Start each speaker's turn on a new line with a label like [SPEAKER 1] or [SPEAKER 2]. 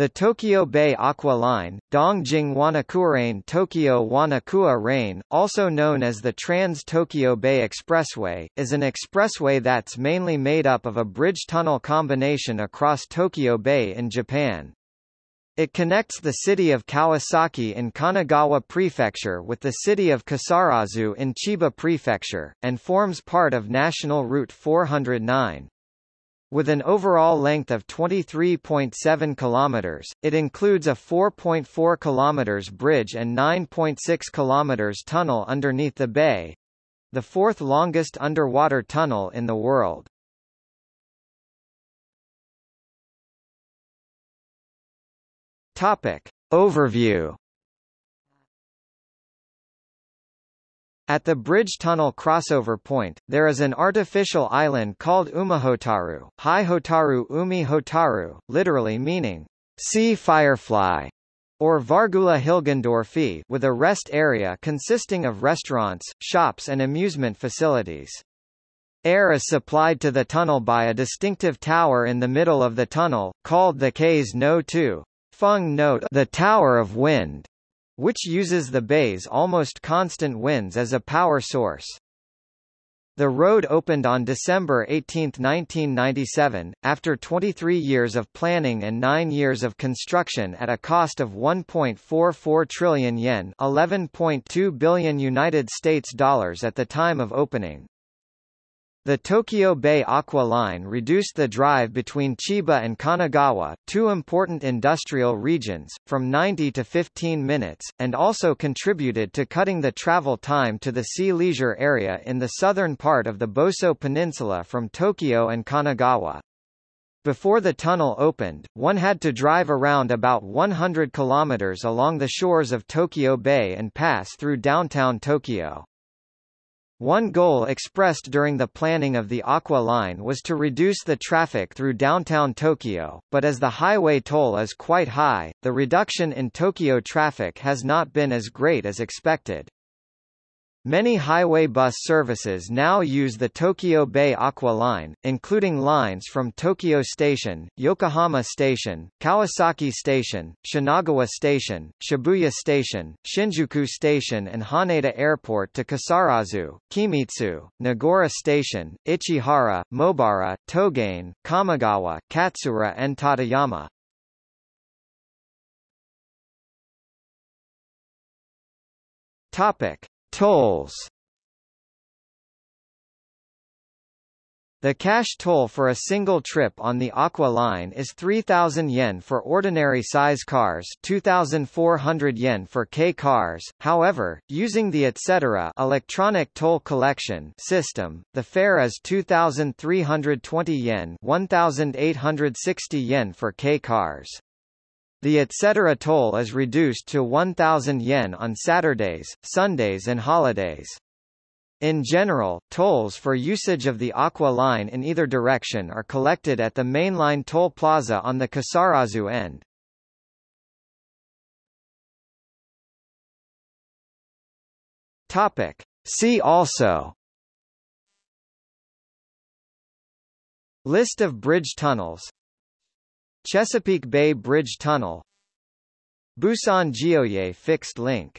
[SPEAKER 1] The Tokyo Bay Aqua Line, Dongjing Wanakuarain Tokyo Wanakua Rain, also known as the Trans-Tokyo Bay Expressway, is an expressway that's mainly made up of a bridge-tunnel combination across Tokyo Bay in Japan. It connects the city of Kawasaki in Kanagawa Prefecture with the city of Kisarazu in Chiba Prefecture, and forms part of National Route 409. With an overall length of 23.7 kilometers, it includes a 4.4 kilometers bridge and 9.6 kilometers tunnel underneath the bay, the fourth longest underwater tunnel in the world. Topic. Overview At the bridge-tunnel crossover point, there is an artificial island called Umihotaru, Hi Hotaru Umi Hotaru, literally meaning, sea firefly, or Vargula Hilgendorfi with a rest area consisting of restaurants, shops and amusement facilities. Air is supplied to the tunnel by a distinctive tower in the middle of the tunnel, called the Kaze no Tō. Feng Note the Tower of Wind which uses the bay's almost constant winds as a power source. The road opened on December 18, 1997, after 23 years of planning and 9 years of construction at a cost of 1.44 trillion yen, 11.2 billion United States dollars at the time of opening. The Tokyo Bay Aqua Line reduced the drive between Chiba and Kanagawa, two important industrial regions, from 90 to 15 minutes, and also contributed to cutting the travel time to the sea leisure area in the southern part of the Boso Peninsula from Tokyo and Kanagawa. Before the tunnel opened, one had to drive around about 100 kilometers along the shores of Tokyo Bay and pass through downtown Tokyo. One goal expressed during the planning of the Aqua Line was to reduce the traffic through downtown Tokyo, but as the highway toll is quite high, the reduction in Tokyo traffic has not been as great as expected. Many highway bus services now use the Tokyo Bay Aqua Line, including lines from Tokyo Station, Yokohama Station, Kawasaki Station, Shinagawa Station, Shibuya Station, Shinjuku Station and Haneda Airport to Kisarazu, Kimitsu, Nagaura Station, Ichihara, Mobara, Togane, Kamogawa, Katsuura and Tateyama. Topic. Tolls The cash toll for a single trip on the Aqua Line is 3,000 yen for ordinary size cars 2,400 yen for K cars, however, using the etc. electronic toll collection system, the fare is 2,320 yen 1,860 yen for K cars. The etc. toll is reduced to 1,000 yen on Saturdays, Sundays and holidays. In general, tolls for usage of the Aqua Line in either direction are collected at the mainline toll plaza on the Kisarazu end. Topic. See also List of bridge tunnels Chesapeake Bay Bridge Tunnel. Busan Geoje Fixed Link